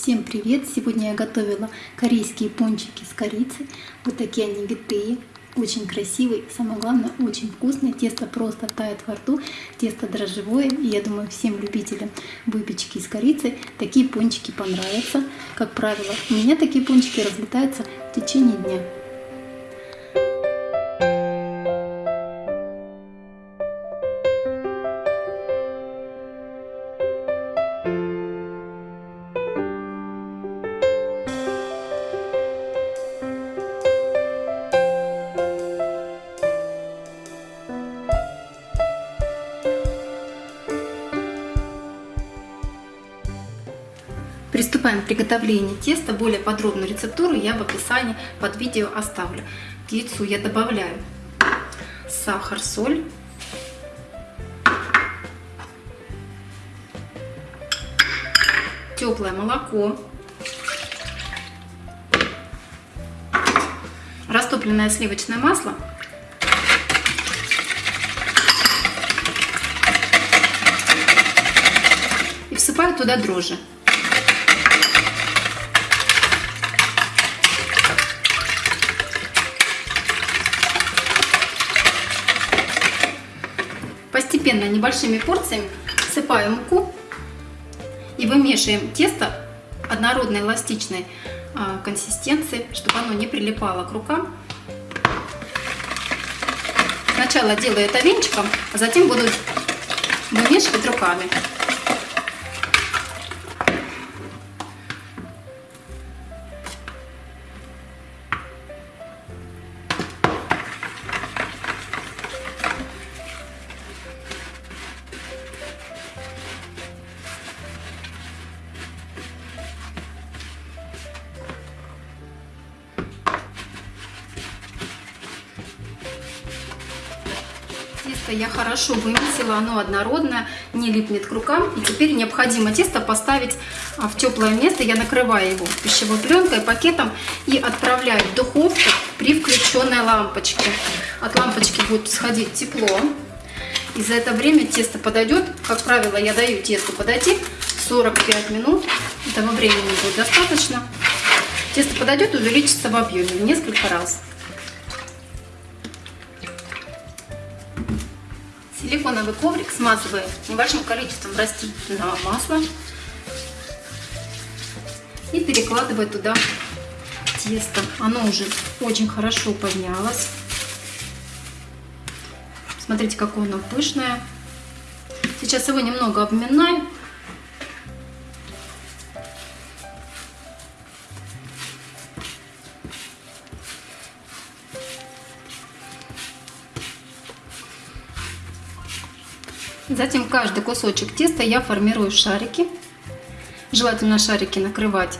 Всем привет! Сегодня я готовила корейские пончики с корицей. Вот такие они витые, очень красивые, самое главное, очень вкусные. Тесто просто тает во рту, тесто дрожжевое. И я думаю, всем любителям выпечки с корицей такие пончики понравятся. Как правило, у меня такие пончики разлетаются в течение дня. Приступаем к приготовлению теста. Более подробную рецептуру я в описании под видео оставлю. К яйцу я добавляю сахар, соль. Теплое молоко. Растопленное сливочное масло. И всыпаю туда дрожжи. Постепенно небольшими порциями всыпаем муку и вымешиваем тесто однородной эластичной а, консистенции, чтобы оно не прилипало к рукам. Сначала делаю это венчиком, а затем буду вымешивать руками. Тесто я хорошо вымесила, оно однородное, не липнет к рукам. И теперь необходимо тесто поставить а, в теплое место. Я накрываю его пищевой пленкой, пакетом и отправляю в духовку при включенной лампочке. От лампочки будет сходить тепло. И за это время тесто подойдет. Как правило, я даю тесту подойти 45 минут. Этого времени будет достаточно. Тесто подойдет увеличится в объеме в несколько раз. Силиконовый коврик смазываю небольшим количеством растительного масла и перекладываю туда тесто. Оно уже очень хорошо поднялось. Смотрите, какое оно пышное. Сейчас его немного обминаю. Затем каждый кусочек теста я формирую в шарики. Желательно шарики накрывать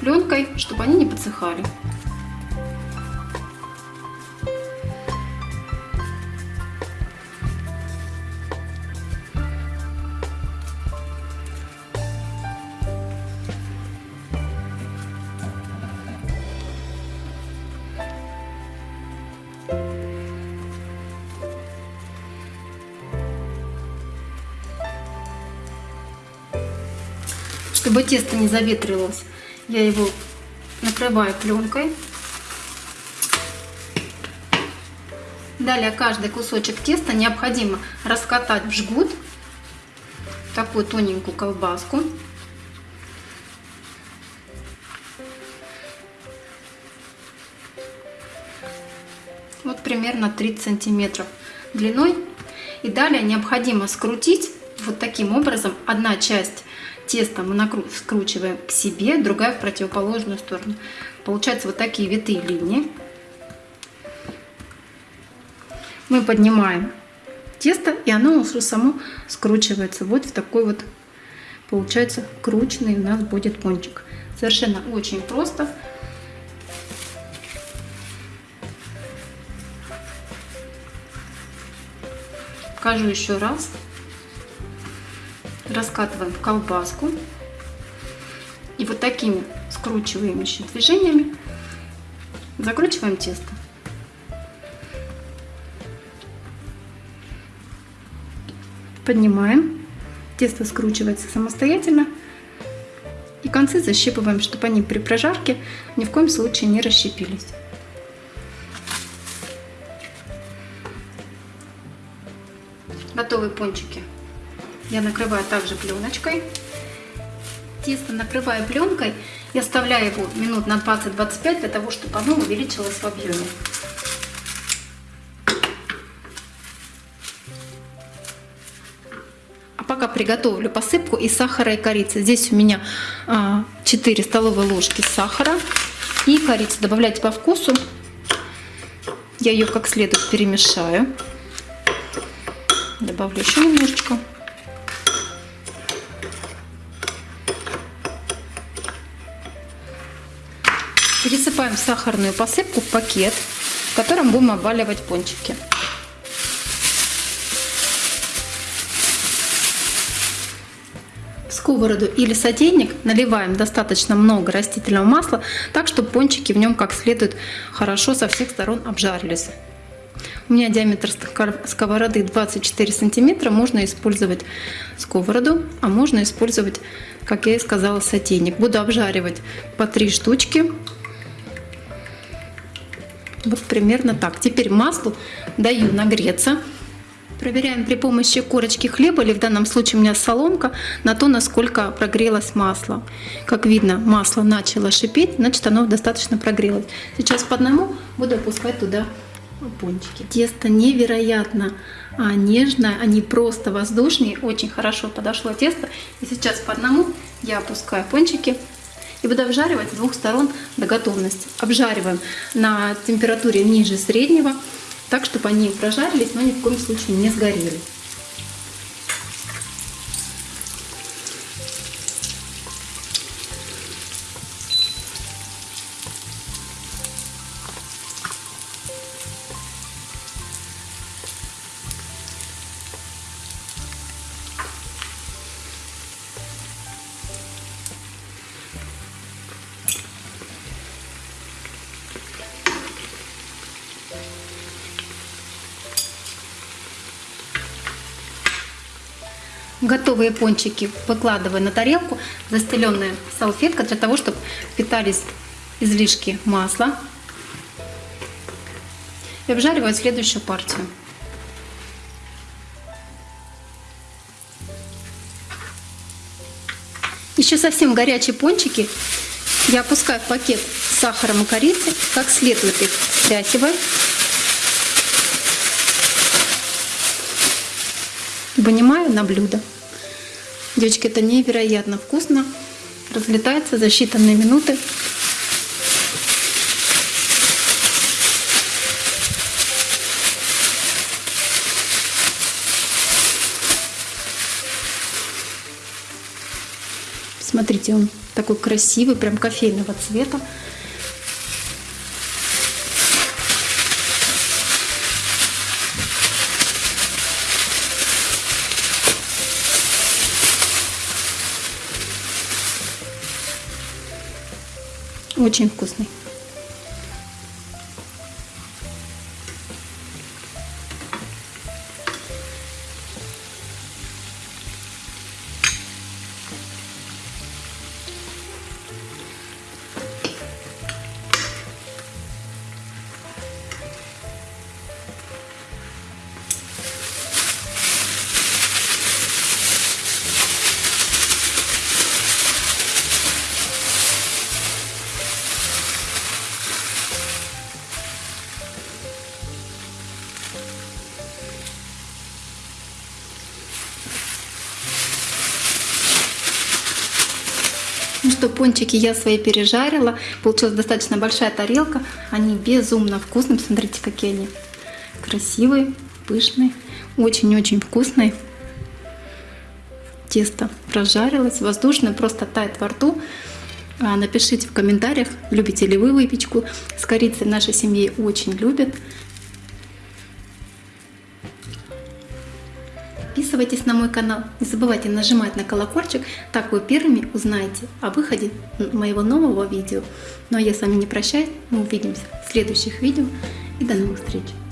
пленкой, чтобы они не подсыхали. Чтобы тесто не заветрилось, я его накрываю пленкой. Далее каждый кусочек теста необходимо раскатать в жгут, такую тоненькую колбаску. Вот примерно 30 сантиметров длиной. И далее необходимо скрутить вот таким образом одна часть Тесто мы скручиваем к себе, другая в противоположную сторону. Получаются вот такие витые линии. Мы поднимаем тесто, и оно уже само скручивается. Вот в такой вот, получается, крученный у нас будет пончик. Совершенно очень просто. Покажу еще раз раскатываем в колбаску. И вот такими скручивающими движениями закручиваем тесто. Поднимаем. Тесто скручивается самостоятельно. И концы защипываем, чтобы они при прожарке ни в коем случае не расщепились. Готовые пончики. Я накрываю также пленочкой. Тесто накрываю пленкой и оставляю его минут на 20-25 для того, чтобы оно увеличилось в объеме. А пока приготовлю посыпку из сахара и корицы. Здесь у меня 4 а, столовые ложки сахара и корицы. Добавляйте по вкусу. Я ее как следует перемешаю. Добавлю еще немножечко. Пересыпаем сахарную посыпку в пакет, в котором будем обваливать пончики. В сковороду или сотейник наливаем достаточно много растительного масла, так чтобы пончики в нем как следует хорошо со всех сторон обжарились. У меня диаметр сковороды 24 сантиметра. Можно использовать сковороду, а можно использовать, как я и сказала, сотейник. Буду обжаривать по 3 штучки вот примерно так. Теперь маслу даю нагреться. Проверяем при помощи корочки хлеба, или в данном случае у меня соломка, на то, насколько прогрелось масло. Как видно, масло начало шипеть, значит оно достаточно прогрелось. Сейчас по одному буду опускать туда пончики. Тесто невероятно а, нежное, они просто воздушные, очень хорошо подошло тесто. И сейчас по одному я опускаю пончики и буду обжаривать с двух сторон до готовности. Обжариваем на температуре ниже среднего, так, чтобы они прожарились, но ни в коем случае не сгорели. Готовые пончики выкладываю на тарелку, застеленная салфетка для того, чтобы питались излишки масла. И обжариваю следующую партию. Еще совсем горячие пончики я опускаю в пакет с сахаром и корицей, как следует их стряхиваю. Вынимаю на блюдо. Девочки, это невероятно вкусно. Разлетается за считанные минуты. Смотрите, он такой красивый, прям кофейного цвета. Очень вкусный. Ну что, пончики я свои пережарила. Получилась достаточно большая тарелка. Они безумно вкусные. Смотрите, какие они красивые, пышные. Очень-очень вкусные. Тесто прожарилось, воздушное, просто тает во рту. А, напишите в комментариях, любите ли вы выпечку. С корицей нашей семье очень любят. Подписывайтесь на мой канал, не забывайте нажимать на колокольчик, так вы первыми узнаете о выходе моего нового видео. Ну а я с вами не прощаюсь, мы увидимся в следующих видео и до новых встреч!